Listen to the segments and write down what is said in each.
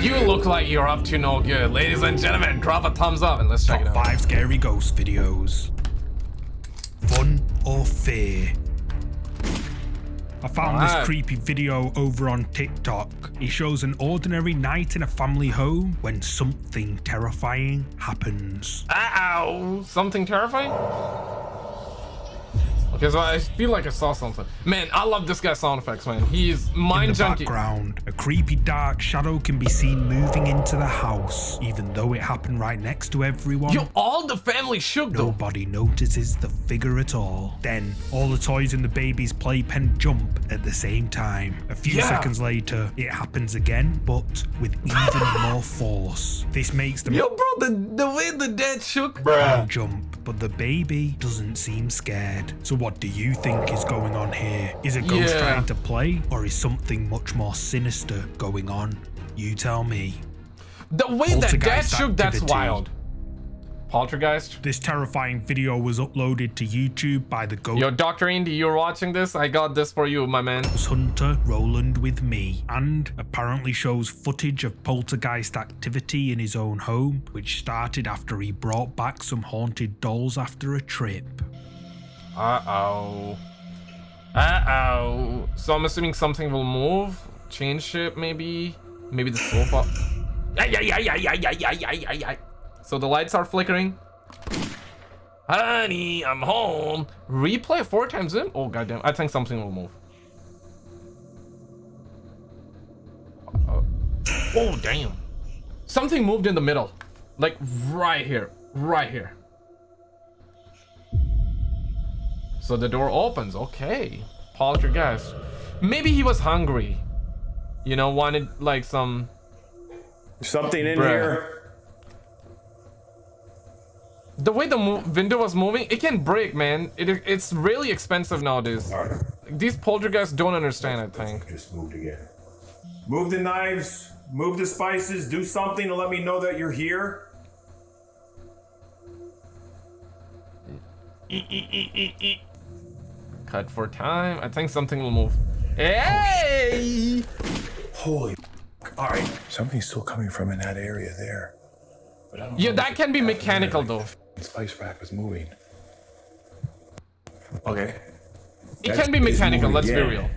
You look like you're up to no good. Ladies and gentlemen, drop a thumbs up and let's check Top it out. 5 scary ghost videos. Fun or fear? I found Alright. this creepy video over on TikTok. It shows an ordinary night in a family home when something terrifying happens. Ow! Something terrifying? Okay, so I feel like I saw something. Man, I love this guy's sound effects, man. He's mind junkie. In the junkie. background, a creepy dark shadow can be seen moving into the house, even though it happened right next to everyone. Yo, all the family shook though. Nobody notices the figure at all. Then, all the toys in the baby's playpen jump at the same time. A few Yeah. seconds later, it happens again, but with even more force. This makes them Yo, bro, the, the way the dad shook. jump, but the baby doesn't seem scared. So, what do you think is going on here? Is a ghost Yeah. trying to play, or is something much more sinister going on? You tell me. The way that dad shook, that's wild. Poltergeist? This terrifying video was uploaded to YouTube by the ghost. Yo, Dr. Indy, you're watching this? I got this for you, my man. hunter Roland with me and apparently shows footage of poltergeist activity in his own home, which started after he brought back some haunted dolls after a trip. Uh-oh. Uh-oh. So I'm assuming something will move? Change shape, maybe? Maybe the sofa? So the lights are flickering? Honey, I'm home. Replay four times in? Oh, goddamn. I think something will move. Uh, oh, damn. Something moved in the middle. Like, right here. Right here. So the door opens. Okay. Poltergeist. Maybe he was hungry. You know, wanted like some. Something in Bruh. here. The way the mo- window was moving, it can break, man. It, it's really expensive nowadays. Alright, These poltergeists don't understand, I think. just moved again. Move the knives, move the spices, do something to let me know that you're here. Cut for time. I think something will move. Hey! Holy. Alright. Something's still coming from in that area there. But I don't Yeah, that can be mechanical though. The spice rack was moving. Okay. It That's- can be mechanical, let's be real.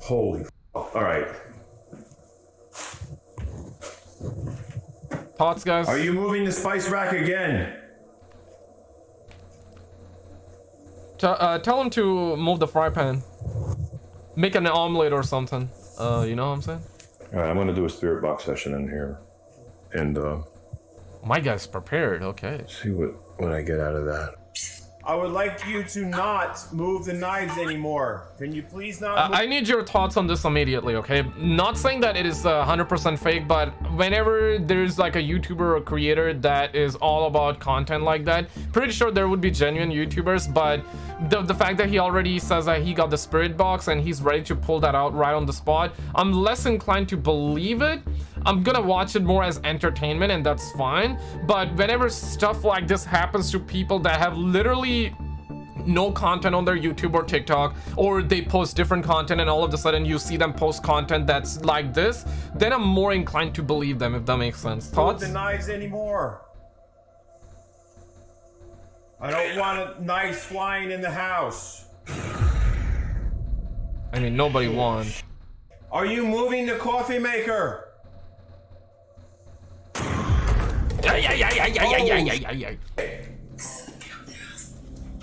Holy. Alright. Thoughts, guys? Are you moving the spice rack again? T- uh, tell him to move the fry pan. Make an omelet or something. Uh, you know what I'm saying? I'm gonna do a spirit box session in here. And uh My guy's prepared. Okay. see what what I get out of that. I would like you to not move the knives anymore. Can you please not Uh, I need your thoughts on this immediately, okay? Not saying that it is uh, 100% fake, but whenever there's like a YouTuber or creator that is all about content like that, pretty sure there would be genuine YouTubers, but the, the fact that he already says that he got the spirit box and he's ready to pull that out right on the spot, I'm less inclined to believe it. I'm gonna watch it more as entertainment and that's fine. But whenever stuff like this happens to people that have literally no content on their YouTube or TikTok, or they post different content and all of a sudden you see them post content that's like this, then I'm more inclined to believe them, if that makes sense. Thoughts? the knives anymore. I don't want a, knives flying in the house. I mean, nobody won. Are you moving the coffee maker?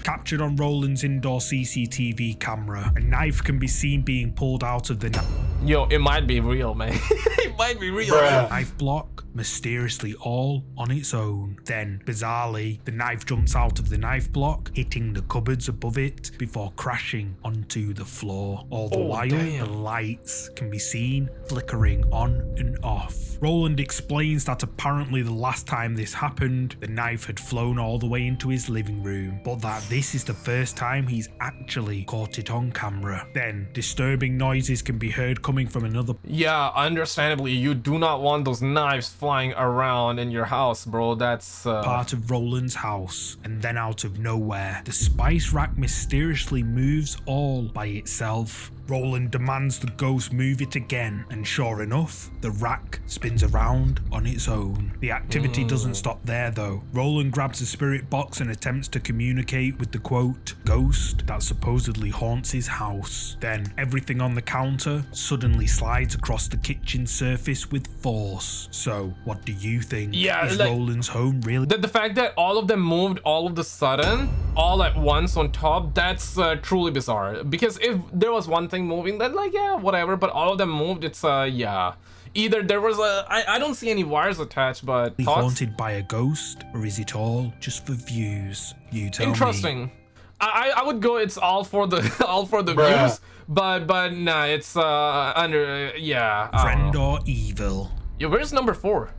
Captured on Roland's indoor CCTV camera, a knife can be seen being pulled out of the knife. Yo, it might be real, man. it might be real. Knife block mysteriously all on its own. Then, bizarrely, the knife jumps out of the knife block, hitting the cupboards above it before crashing onto the floor. All the Oh, while, damn. the lights can be seen flickering on and off. Roland explains that apparently the last time this happened, the knife had flown all the way into his living room, but that this is the first time he's actually caught it on camera. Then, disturbing noises can be heard coming from another Yeah, understandably, you do not want those knives flying around in your house, bro. That's uh, part of Roland's house, and then out of nowhere, the spice rack mysteriously moves all by itself. Roland demands the ghost move it again, and sure enough, the rack spins around on its own. The activity doesn't mm. stop there though. Roland grabs a spirit box and attempts to communicate with the quote, ghost that supposedly haunts his house. Then everything on the counter suddenly slides across the kitchen surface with force. So, what do you think? Yeah, Is like- Roland's home really The, the fact that all of them moved all of the sudden, all at once on top, that's uh, truly bizarre. Because if there was one thing moving, then like, yeah, whatever. But all of them moved, it's, uh, yeah. Either there was a, I, I don't see any wires attached, but thoughts? haunted by a ghost, or is it all just for views? You tell me. Interesting. I, I I would go. It's all for the all for the Bruh. views, but but nah, it's uh under uh, yeah. Friend or evil? Yeah, where's number four?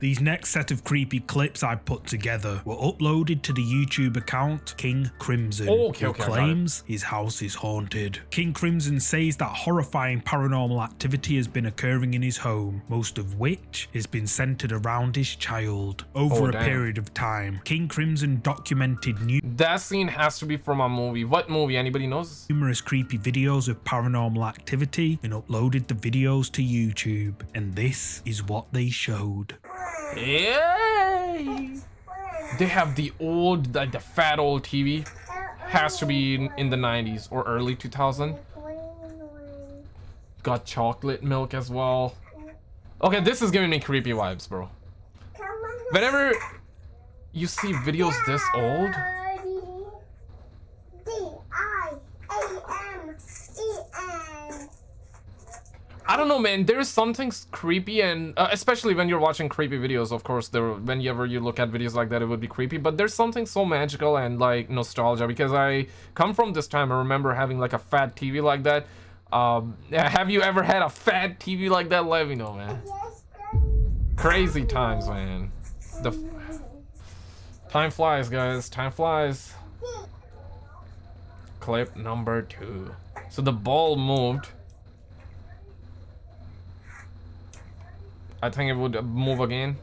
These next set of creepy clips I put together were uploaded to the YouTube account King Crimson, Oh, okay, who okay, I got it. claims his house is haunted. King Crimson says that horrifying paranormal activity has been occurring in his home, most of which has been centered around his child. Over Oh, a damn. period of time, King Crimson documented new- That scene has to be from a movie. What movie? Anybody knows? numerous creepy videos of paranormal activity and uploaded the videos to YouTube. And this is what they showed. Yay! They have the old, like the fat old TV. Has to be in, in the 90s or early 2000. Got chocolate milk as well. Okay, this is giving me creepy vibes, bro. Whenever you see videos this old, I don't know, man. There's something creepy, and uh, especially when you're watching creepy videos. Of course, there. Whenever you look at videos like that, it would be creepy. But there's something so magical and like nostalgia because I come from this time. I remember having like a fat TV like that. Um, have you ever had a fat TV like that? Let me know, man. Crazy times, man. The time flies, guys. Time flies. Clip number two. So the ball moved. I think it would move again.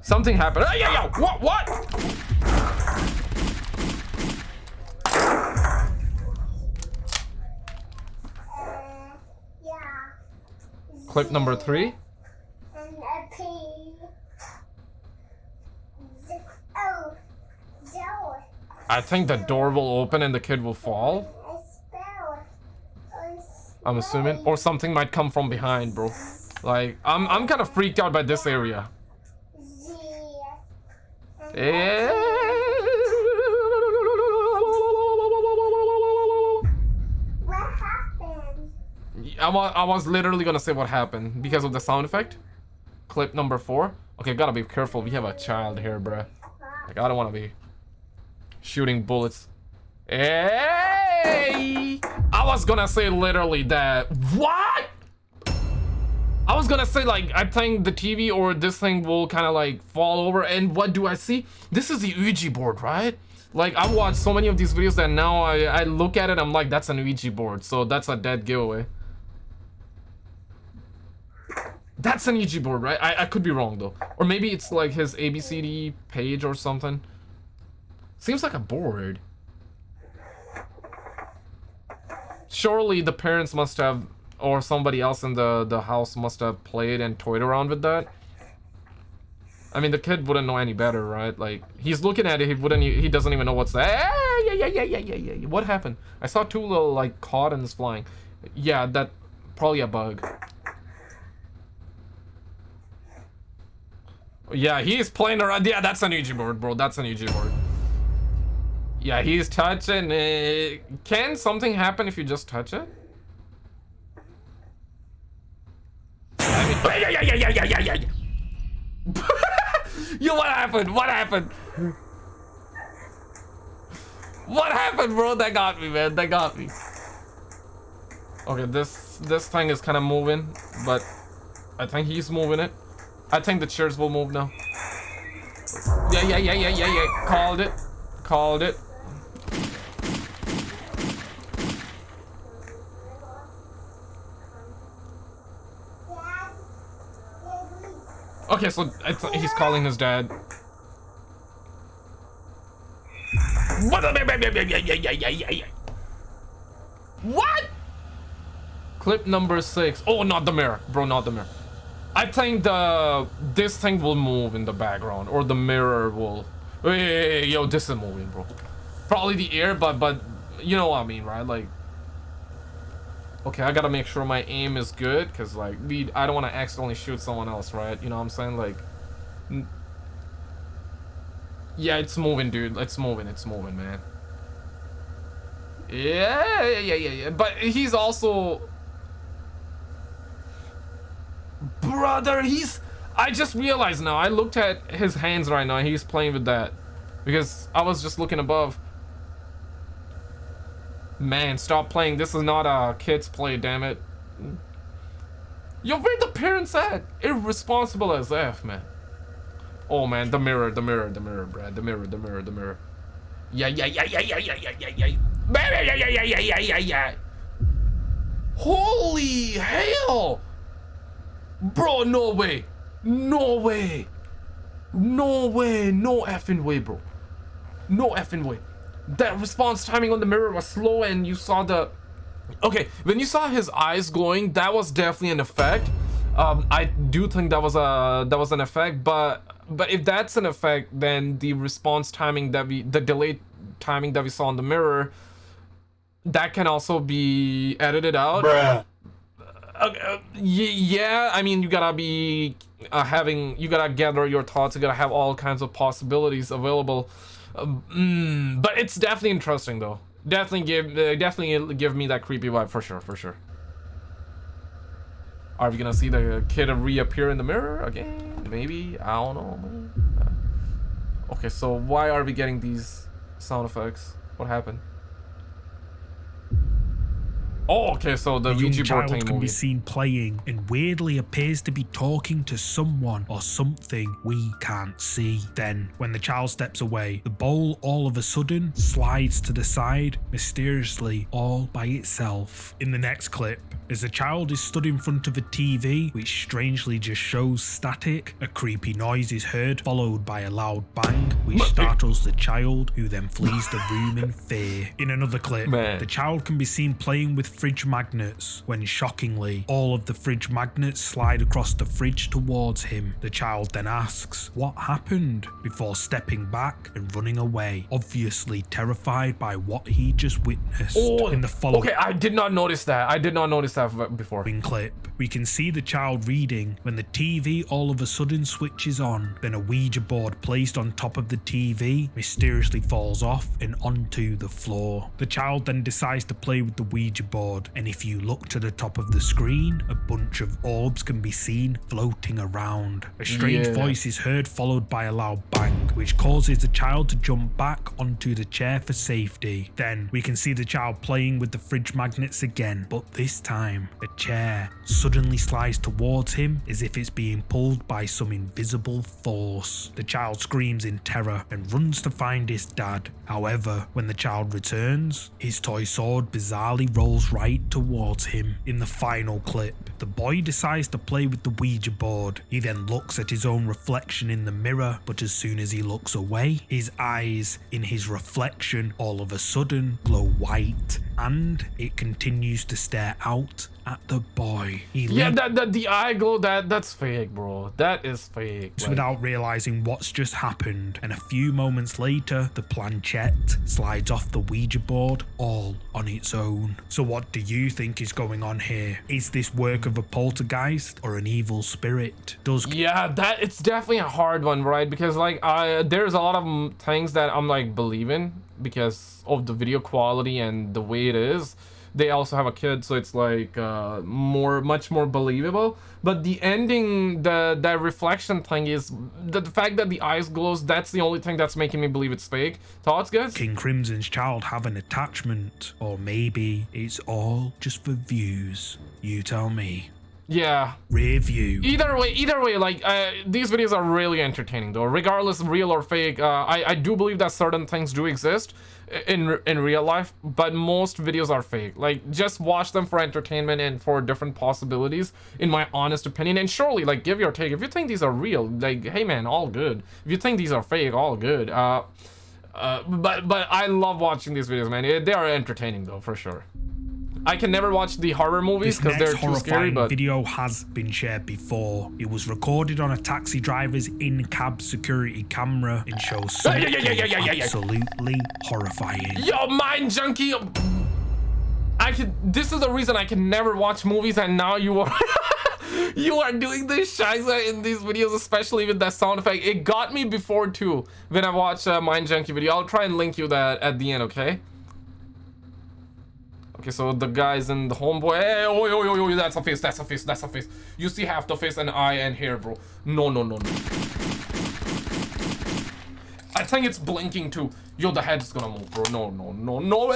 Something happened. Ay, ay, ay. What? What? Clip number three. I think the door will open and the kid will fall. I'm assuming, or something might come from behind, bro. Like, I'm I'm kind of freaked out by this area. Happened? I was, I was literally gonna say what happened because of the sound effect. Clip number four. Okay, gotta be careful. We have a child here, bruh. Like, I don't want to be shooting bullets. Hey! Was gonna say literally that. What? I was gonna say like I think the TV or this thing will kind of like fall over. And what do I see? This is the Ouija board, right? Like I've watched so many of these videos that now I, I look at it, I'm like, that's an Ouija board. So that's a dead giveaway. That's an Ouija board, right? I, I could be wrong though. Or maybe it's like his ABCD page or something. Seems like a board. Surely the parents must have, or somebody else in the, the house must have played and toyed around with that. I mean, the kid wouldn't know any better, right? Like, he's looking at it, he wouldn't, he doesn't even know what's that. Ah, yeah, yeah, yeah, yeah, yeah, yeah. What happened? I saw two little, like, cottons flying. Yeah, that, probably a bug. Yeah, he's playing around. Yeah, that's an Ouija board, bro. That's an Ouija board. Yeah, he's touching it. Can something happen if you just touch it? I mean. Yo, what happened? What happened? What happened, bro? That got me, man. That got me. Okay, this this thing is kind of moving, but I think he's moving it. I think the chairs will move now. Yeah, yeah, yeah, yeah, yeah, yeah. Called it. Called it. Okay, so he's calling his dad. What? Clip number six. Oh, not the mirror, bro, not the mirror. I think the this thing will move in the background, or the mirror will. Hey, yo, this is moving, bro. Probably the air, but but you know what I mean, right? Like, okay, I gotta make sure my aim is good, cause like we, I don't want to accidentally shoot someone else, right? You know what I'm saying? Like, yeah, it's moving, dude. It's moving. It's moving, man. Yeah, yeah, yeah, yeah. But he's also... Brother, he's... I just realized now. I looked at his hands right now. He's playing with that. Because I was just looking above. Man, stop playing. This is not a kid's play, damn it. Yo, where the parents at? Irresponsible as F, man. Oh, man, the mirror, the mirror, the mirror, Brad. The mirror, the mirror, the mirror. Yeah, yeah, yeah, yeah, yeah, yeah, yeah, yeah, yeah. Yeah, yeah, yeah, yeah, yeah, yeah, yeah. Holy hell! Bro, no way. No way. No way. No effing way, bro. No effing way. That response timing on the mirror was slow and you saw the... Okay, when you saw his eyes glowing, that was definitely an effect. Um, I do think that was a that was an effect, but but if that's an effect, then the response timing that we the delayed timing that we saw in the mirror that can also be edited out. Bruh. Uh, uh, yeah, I mean, you gotta be uh, having, you gotta gather your thoughts. You gotta have all kinds of possibilities available. Mm, but it's definitely interesting, though. Definitely give, uh, definitely give me that creepy vibe for sure, for sure. Are we gonna see the kid reappear in the mirror again? Maybe. I don't know. Okay, so why are we getting these sound effects? What happened? Oh, okay, so the, the Ouija child board can movie. be seen playing and weirdly appears to be talking to someone or something we can't see. Then, when the child steps away, the bowl all of a sudden slides to the side, mysteriously all by itself. In the next clip, as the child is stood in front of a TV, which strangely just shows static, a creepy noise is heard, followed by a loud bang, which startles the child, who then flees the room in fear. In another clip, Man. the child can be seen playing with fridge magnets, when shockingly, all of the fridge magnets slide across the fridge towards him. The child then asks, What happened? before stepping back and running away, obviously terrified by what he just witnessed. Oh, in the following okay, I did not notice that. I did not notice that before. clip, we can see the child reading when the TV all of a sudden switches on. Then a Ouija board placed on top of the TV mysteriously falls off and onto the floor. The child then decides to play with the Ouija board, and if you look to the top of the screen, a bunch of orbs can be seen floating around. A strange Yeah. voice is heard, followed by a loud bang, which causes the child to jump back onto the chair for safety. Then we can see the child playing with the fridge magnets again, but this time a chair suddenly slides towards him as if it's being pulled by some invisible force. The child screams in terror and runs to find his dad. However, when the child returns, his toy sword bizarrely rolls right towards him. In the final clip, the boy decides to play with the Ouija board. He then looks at his own reflection in the mirror, but as soon as he looks away, his eyes in his reflection all of a sudden glow white and it continues to stare out at the boy. He Yeah, that, that the eye glow, that that's fake, bro. That is fake. like- without realizing what's just happened, and a few moments later, the planchette slides off the Ouija board all on its own. So, what do you think is going on here? Is this work of a poltergeist or an evil spirit? Does Yeah, that it's definitely a hard one, right? Because like, I there's a lot of things that I'm like believing because of the video quality and the way it is. They also have a kid, so it's like uh, more, much more believable. But the ending, the that reflection thing is the, the fact that the eyes glows. That's the only thing that's making me believe it's fake. Thoughts, guys? King Crimson's child have an attachment? Or maybe it's all just for views? You tell me. Yeah. Review. Either way, either way, like uh, these videos are really entertaining, though. Regardless, real or fake, uh, I I do believe that certain things do exist in in real life, but most videos are fake. Like just watch them for entertainment and for different possibilities, in my honest opinion. And surely, like, give your take. If you think these are real, like, hey man, all good. If you think these are fake, all good. Uh, Uh, but but I love watching these videos, man. They are entertaining though, for sure. I can never watch the horror movies because they're too scary. horrifying But video has been shared before. It was recorded on a taxi driver's in-cab security camera and shows something yeah, yeah, yeah, absolutely horrifying. yo, mind junkie. I can. This is the reason I can never watch movies, and now you are. you are doing this shiza in these videos, especially with that sound effect. It got me before too when I watched a uh, Mind Junkie video. I'll try and link you that at the end, okay? Okay, so the guys in the homeboy. Hey, oh, oh, oh, oh, that's a face, that's a face, that's a face. You see half the face and eye and hair, bro. No, no, no, no. I think it's blinking too. Yo, the head's gonna move, bro. No, no, no, no.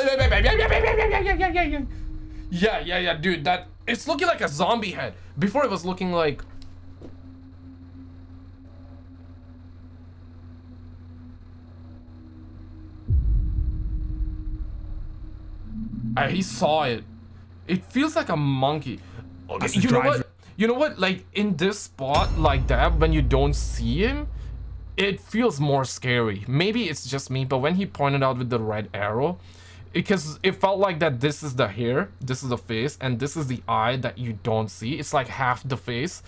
Yeah, yeah, yeah, dude. That it's looking like a zombie head. Before it was looking like. Uh, he saw it. It feels like a monkey. Okay, you know driver- what? You know what? Like in this spot like that, when you don't see him, it feels more scary. Maybe it's just me, but when he pointed out with the red arrow, because it felt like that this is the hair, this is the face, and this is the eye that you don't see. It's like half the face.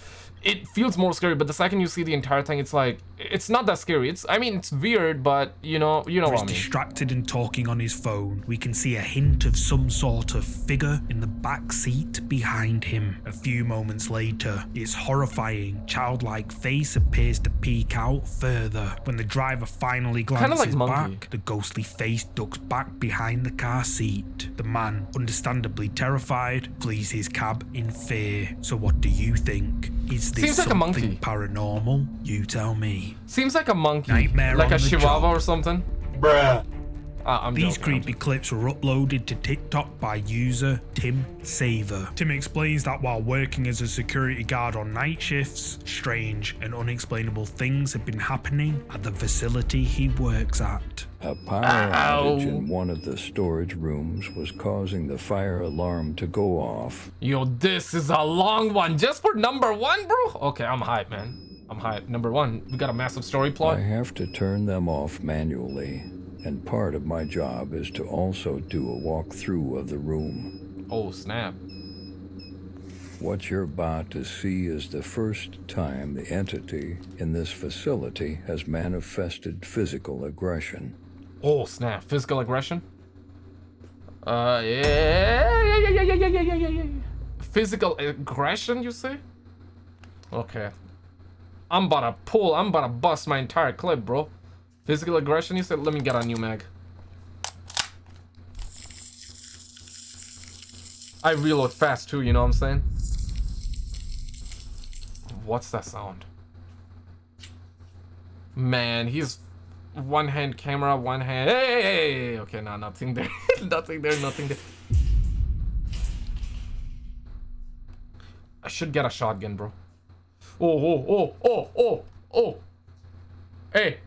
It feels more scary, but the second you see the entire thing, it's like it's not that scary. It's I mean it's weird, but you know you know He's what I mean. distracted and talking on his phone. We can see a hint of some sort of figure in the back seat behind him. A few moments later, its horrifying, childlike face appears to peek out further. When the driver finally glances like back, the ghostly face ducks back behind the car seat. The man, understandably terrified, flees his cab in fear. So what do you think? Is Seems like a monkey. paranormal? You tell me. Seems like a monkey, Nightmare like a the chihuahua job. or something. Bruh. Uh, I'm These joking, I'm creepy clips were uploaded to TikTok by user Tim Saver. Tim explains that while working as a security guard on night shifts, strange and unexplainable things have been happening at the facility he works at. A power outage in one of the storage rooms was causing the fire alarm to go off. Yo, this is a long one just for number one, bro. Okay, I'm hyped, man. I'm hyped. Number one, we got a massive story plot. I have to turn them off manually, and part of my job is to also do a walkthrough of the room. Oh, snap. What you're about to see is the first time the entity in this facility has manifested physical aggression. Oh, snap. Physical aggression? Uh, yeah, yeah, yeah, yeah, yeah, yeah, yeah, yeah, yeah, yeah. Physical aggression, you say? Okay. I'm about to pull, I'm about to bust my entire clip, bro. Physical aggression, you said? Let me get a new mag. I reload fast too, you know what I'm saying? What's that sound? Man, he's one hand camera, one hand. Hey, hey, hey, okay, no, nothing there, nothing there, nothing there. I should get a shotgun, bro. Oh, oh, oh, oh, oh, oh. Hey.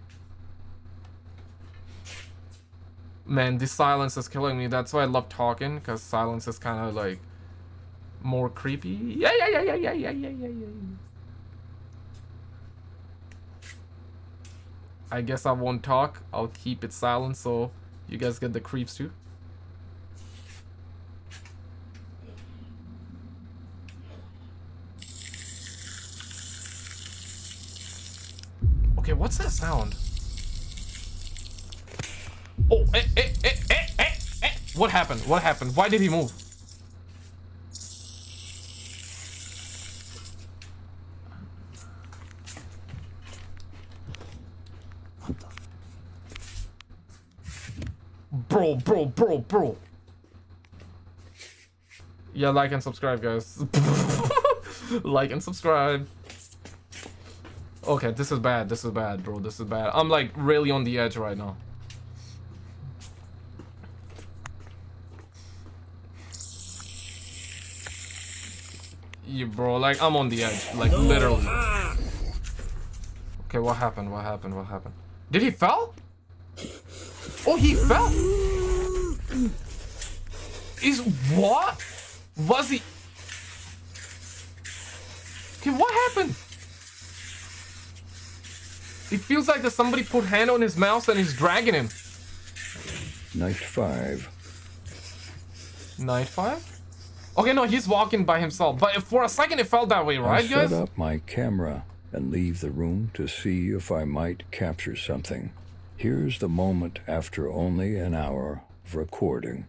Man, this silence is killing me. That's why I love talking, because silence is kind of like more creepy. Yeah, yeah, yeah, yeah, yeah, yeah, yeah, yeah, yeah. I guess I won't talk. I'll keep it silent so you guys get the creeps too. Okay, what's that sound? Oh, eh, eh, eh, eh, eh, eh. What happened? What happened? Why did he move? Bro, bro, bro, bro. Yeah, like and subscribe, guys. like and subscribe. Okay, this is bad. This is bad, bro. This is bad. I'm like really on the edge right now. Yeah, bro. Like I'm on the edge. Like literally. Okay, what happened? What happened? What happened? Did he fell? Oh, he fell. Is what? Was he? Okay, what happened? It feels like that somebody put hand on his mouse and is dragging him. Night 5. Night five? Okay, no, he's walking by himself. But for a second, it felt that way, right, I right, set guys? up my camera and leave the room to see if I might capture something. Here's the moment after only an hour of recording.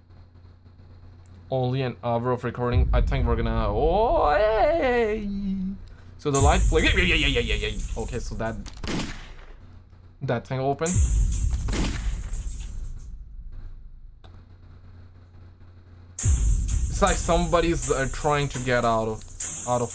Only an hour of recording. I think we're gonna. Oh, hey. So the light flick. Yeah, yeah, yeah, yeah, yeah, yeah. Okay, so that that thing open. It's like somebody's uh, trying to get out of out of.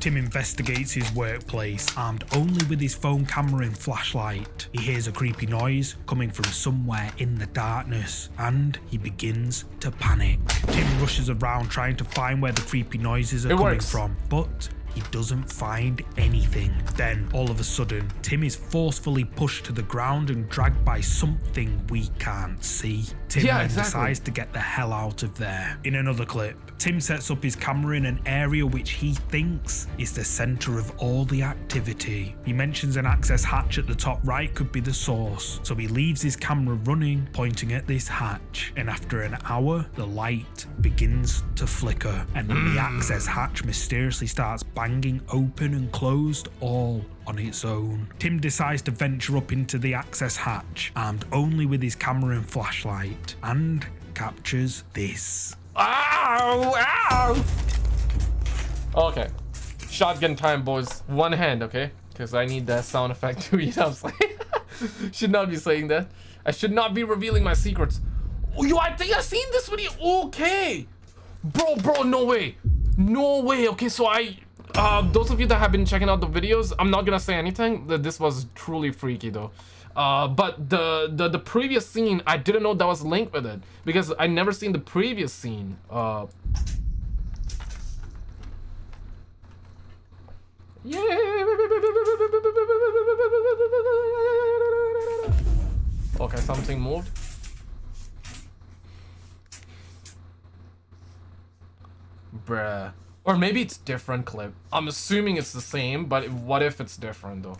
Tim investigates his workplace, armed only with his phone camera and flashlight. He hears a creepy noise coming from somewhere in the darkness, and he begins to panic. Tim rushes around trying to find where the creepy noises are It coming works. from, but he doesn't find anything. Then, all of a sudden, Tim is forcefully pushed to the ground and dragged by something we can't see. Tim Yeah, then exactly. decides to get the hell out of there. In another clip, Tim sets up his camera in an area which he thinks is the center of all the activity. He mentions an access hatch at the top right could be the source, so he leaves his camera running, pointing at this hatch. And after an hour, the light begins to flicker, and then the mm. access hatch mysteriously starts banging open and closed all on its own. Tim decides to venture up into the access hatch, armed only with his camera and flashlight, and captures this. Ow! Ow! Okay. Shotgun time, boys. One hand, okay? Because I need that sound effect to eat up. should not be saying that. I should not be revealing my secrets. Oh, yo, I think I've seen this video. Okay. Bro, bro, no way. No way. Okay, so I... Uh, those of you that have been checking out the videos, I'm not gonna say anything. That This was truly freaky, though. Uh, but the, the the previous scene, I didn't know that was linked with it because I never seen the previous scene. Uh, yeah. Okay, something moved. Bruh. Or maybe it's different clip. I'm assuming it's the same, but what if it's different though?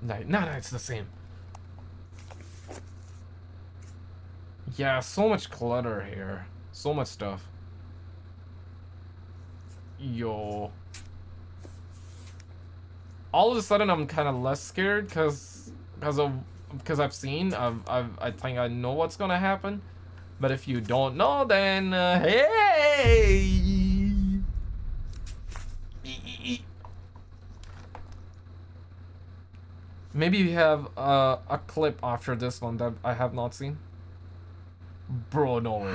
No, no, no, it's the same. Yeah, so much clutter here. So much stuff. Yo. All of a sudden, I'm kind of less scared because because of because I've seen I've, I've I think I know what's gonna happen. But if you don't know, then uh, hey. Maybe we have uh, a clip after this one that I have not seen. Bro, no way.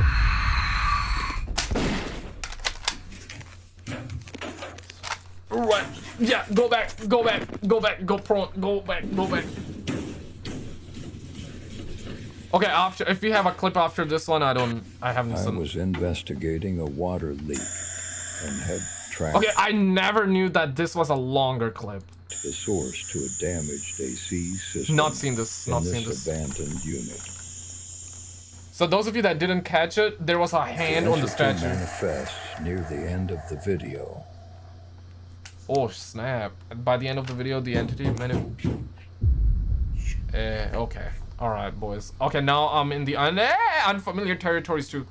Right. Yeah, go back, go back, go back, go prone, go back, go back. Okay, after if you have a clip after this one, I don't, I haven't I seen. was investigating a water leak and had tracked Okay, I never knew that this was a longer clip. The source to a damaged AC system. Not seen this, not this seen this. abandoned unit. So those of you that didn't catch it, there was a hand on the statue. manifests near the end of the video. Oh snap! By the end of the video, the entity many. Eh, okay. All right, boys. Okay, now I'm in the un eh, unfamiliar territories too.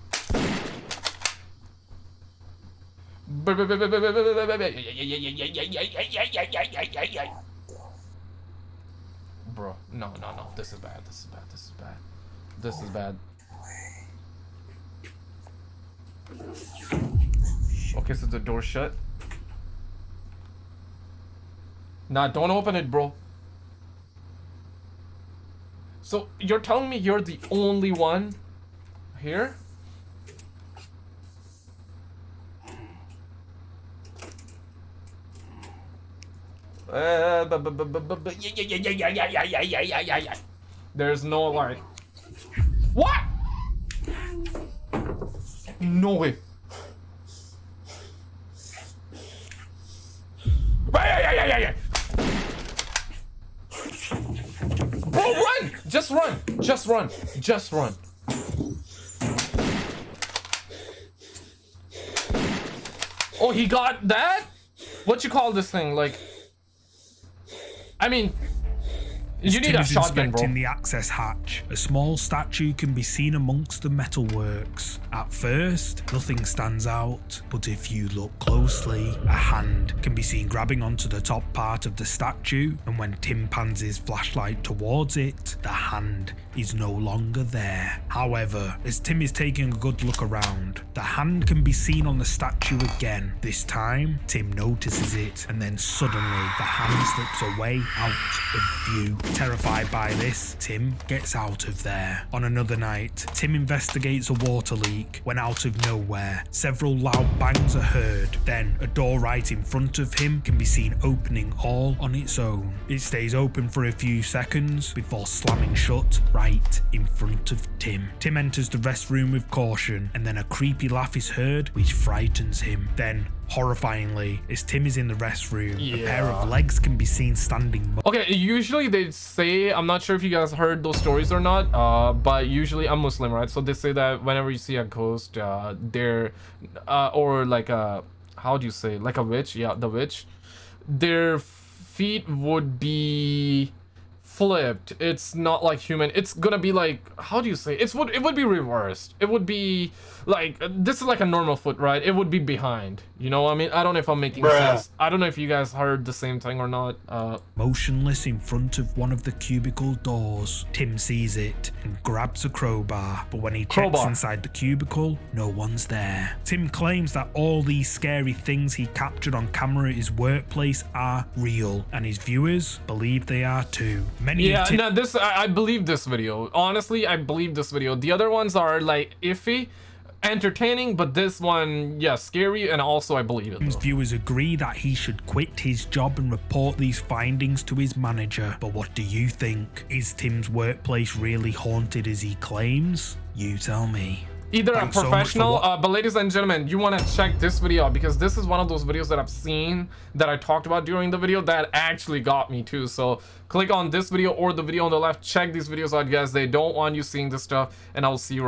Bro, no, no, no. This is bad. This is bad. This is bad. This is bad. Okay, so the door shut. Nah, don't open it, bro. So you're telling me you're the only one here? There's no light. What? No way. Bro, run! Just run! Just run! Just run! Oh, he got that? What you call this thing? Like I mean, you need a shotgun, bro. the access hatch. A small statue can be seen amongst the metalworks. At first, nothing stands out, but if you look closely, a hand can be seen grabbing onto the top part of the statue, and when Tim pans his flashlight towards it, the hand is no longer there. However, as Tim is taking a good look around, the hand can be seen on the statue again. This time, Tim notices it, and then suddenly the hand slips away out of view. Terrified by this, Tim gets out of there. On another night, Tim investigates a water leak when out of nowhere, several loud bangs are heard. Then, a door right in front of him can be seen opening all on its own. It stays open for a few seconds before slamming shut right in front of Tim. Tim enters the restroom with caution, and then a creepy laugh is heard, which frightens him. Then, horrifyingly, as Tim is in the restroom, a pair of legs can be seen standing Okay, usually they say, I'm not sure if you guys heard those stories or not, uh, but usually I'm Muslim, right? So they say that whenever you see a ghost, uh, they're, uh, or like a, how do you say, like a witch, yeah, the witch, their feet would be flipped. It's not like human. It's gonna be like, how do you say? It's would it would be reversed. It would be like this is like a normal foot, right? It would be behind. You know what I mean? I don't know if I'm making Bruh. sense. I don't know if you guys heard the same thing or not. Uh, motionless in front of one of the cubicle doors. Tim sees it and grabs a crowbar, but when he checks inside the cubicle, no one's there. Tim claims that all these scary things he captured on camera at his workplace are real, and his viewers believe they are too. Many Yeah, of no, this I, I believe this video. Honestly, I believe this video. The other ones are like iffy, entertaining, but this one, yeah, scary, and also I believe it. Though. viewers agree that he should quit his job and report these findings to his manager. But what do you think? Is Tim's workplace really haunted as he claims? You tell me. Either Thanks a so professional, wa- uh, but ladies and gentlemen, you want to check this video out because this is one of those videos that I've seen that I talked about during the video that actually got me too. So click on this video or the video on the left. Check these videos out, guys. They don't want you seeing this stuff, and I'll see you.